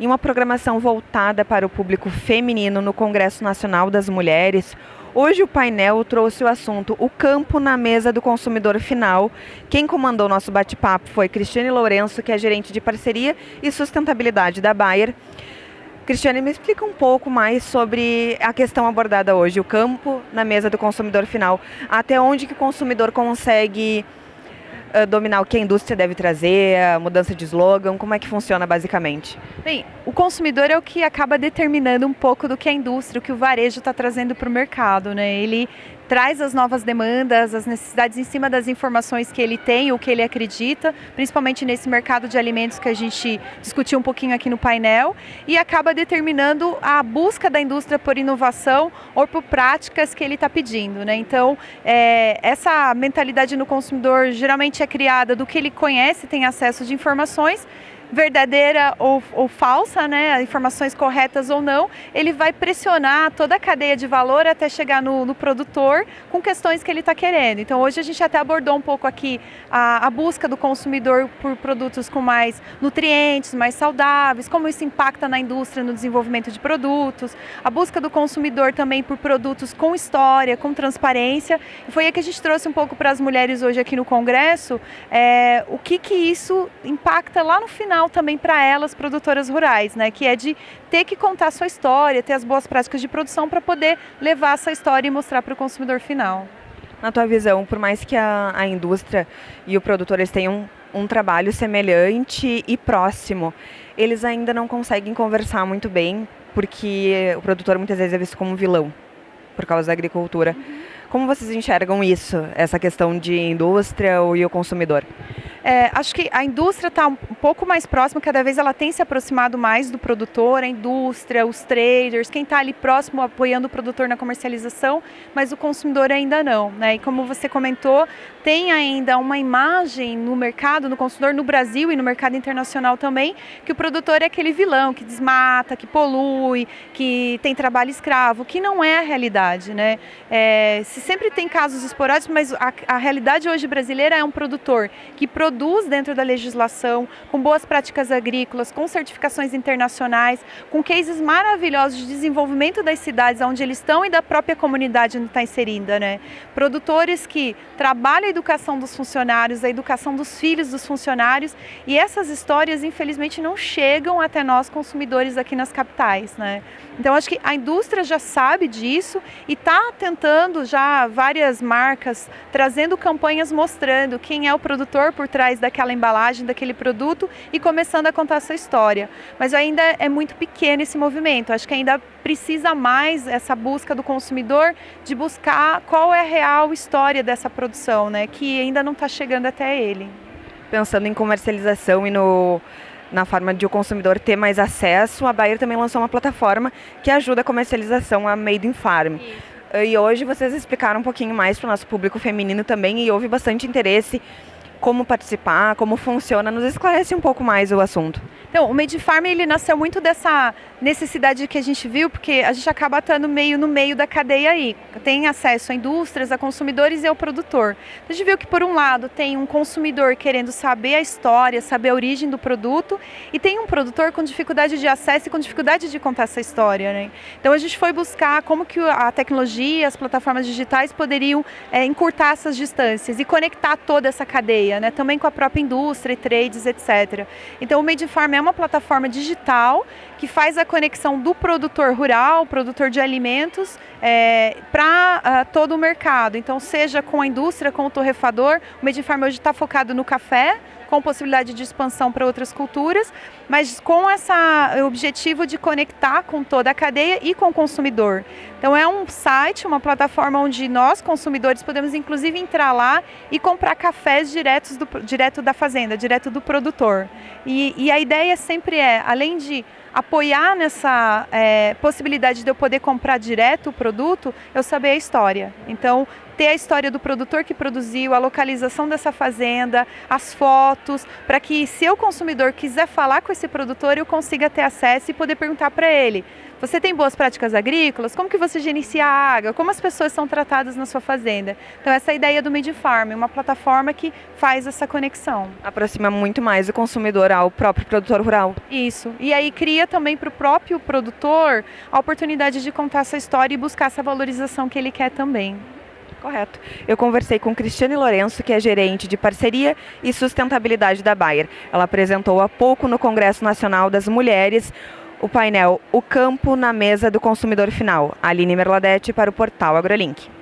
Em uma programação voltada para o público feminino no Congresso Nacional das Mulheres, hoje o painel trouxe o assunto O Campo na Mesa do Consumidor Final. Quem comandou nosso bate-papo foi Cristiane Lourenço, que é gerente de parceria e sustentabilidade da Bayer. Cristiane, me explica um pouco mais sobre a questão abordada hoje, o campo na mesa do consumidor final. Até onde que o consumidor consegue uh, dominar o que a indústria deve trazer, a mudança de slogan, como é que funciona basicamente? Bem, o consumidor é o que acaba determinando um pouco do que a indústria, o que o varejo está trazendo para o mercado, né? Ele traz as novas demandas, as necessidades em cima das informações que ele tem ou que ele acredita, principalmente nesse mercado de alimentos que a gente discutiu um pouquinho aqui no painel, e acaba determinando a busca da indústria por inovação ou por práticas que ele está pedindo. Né? Então, é, essa mentalidade no consumidor geralmente é criada do que ele conhece, tem acesso de informações, verdadeira ou, ou, falsa, né, informações corretas ou não, ele vai pressionar toda a cadeia de valor até chegar no, no produtor com questões que ele está querendo. Então hoje a gente até abordou um pouco aqui a, a, busca do consumidor por produtos com mais nutrientes, mais saudáveis, como isso impacta na indústria, no desenvolvimento de produtos, a busca do consumidor também por produtos com história, com transparência. E foi aí que a gente trouxe um pouco para as mulheres hoje aqui no Congresso, é, o que, que isso impacta lá no final também para elas, produtoras rurais, né? Que é de ter que contar sua história, ter as boas práticas de produção para poder levar essa história e mostrar para o consumidor final. Na tua visão, por mais que a, a indústria e o produtor eles tenham um trabalho semelhante e próximo, eles ainda não conseguem conversar muito bem, porque o produtor muitas vezes é visto como um vilão por causa da agricultura. Uhum. Como vocês enxergam isso, essa questão de indústria e o consumidor? É, acho que a indústria está um pouco mais próxima, cada vez ela tem se aproximado mais do produtor, a indústria, os traders, quem está ali próximo apoiando o produtor na comercialização, mas o consumidor ainda não. Né? E como você comentou, tem ainda uma imagem no mercado, no consumidor, no Brasil e no mercado internacional também, que o produtor é aquele vilão que desmata, que polui, que tem trabalho escravo, que não é a realidade. Né? É, se sempre tem casos esporádicos, mas a, a realidade hoje brasileira é um produtor que produz produz dentro da legislação, com boas práticas agrícolas, com certificações internacionais, com cases maravilhosos de desenvolvimento das cidades onde eles estão e da própria comunidade onde está inserida. Né? Produtores que trabalham a educação dos funcionários, a educação dos filhos dos funcionários e essas histórias infelizmente não chegam até nós consumidores aqui nas capitais. Né? Então acho que a indústria já sabe disso e está tentando já várias marcas trazendo campanhas mostrando quem é o produtor por trás trás daquela embalagem, daquele produto e começando a contar sua história. Mas ainda é muito pequeno esse movimento, acho que ainda precisa mais essa busca do consumidor de buscar qual é a real história dessa produção, né, que ainda não está chegando até ele. Pensando em comercialização e no na forma de o consumidor ter mais acesso, a Bayer também lançou uma plataforma que ajuda a comercialização a Made in Farm. Isso. E hoje vocês explicaram um pouquinho mais para o nosso público feminino também e houve bastante interesse como participar, como funciona, nos esclarece um pouco mais o assunto. Então, o Made Farm ele nasceu muito dessa necessidade que a gente viu, porque a gente acaba estando meio no meio da cadeia aí. Tem acesso a indústrias, a consumidores e ao produtor. A gente viu que por um lado tem um consumidor querendo saber a história, saber a origem do produto, e tem um produtor com dificuldade de acesso e com dificuldade de contar essa história. Né? Então a gente foi buscar como que a tecnologia, as plataformas digitais poderiam é, encurtar essas distâncias e conectar toda essa cadeia, né? também com a própria indústria trades, etc. Então o Made Farm é uma plataforma digital que faz a conexão do produtor rural, produtor de alimentos, é, para uh, ah, todo o mercado. Então, seja com a indústria, com o torrefador, o Medifarm hoje está focado no café, com possibilidade de expansão para outras culturas, mas com esse objetivo de conectar com toda a cadeia e com o consumidor. Então é um site, uma plataforma onde nós, consumidores, podemos inclusive entrar lá e comprar cafés diretos do, direto da fazenda, direto do produtor. E, e a ideia sempre é, além de apoiar nessa é, possibilidade de eu poder comprar direto o produto, eu saber a história. Então, ter a história do produtor que produziu, a localização dessa fazenda, as fotos, para que se o consumidor quiser falar com esse produtor, eu consiga ter acesso e poder perguntar para ele, Você tem boas práticas agrícolas? Como que você gerencia a água? Como as pessoas são tratadas na sua fazenda? Então essa é a ideia do Made Farm, uma plataforma que faz essa conexão. Aproxima muito mais o consumidor ao próprio produtor rural. Isso. E aí cria também para o próprio produtor a oportunidade de contar essa história e buscar essa valorização que ele quer também. Correto. Eu conversei com Cristiane Lourenço, que é gerente de parceria e sustentabilidade da Bayer. Ela apresentou há pouco no Congresso Nacional das Mulheres o painel O Campo na Mesa do Consumidor Final. Aline Merladete para o portal AgroLink.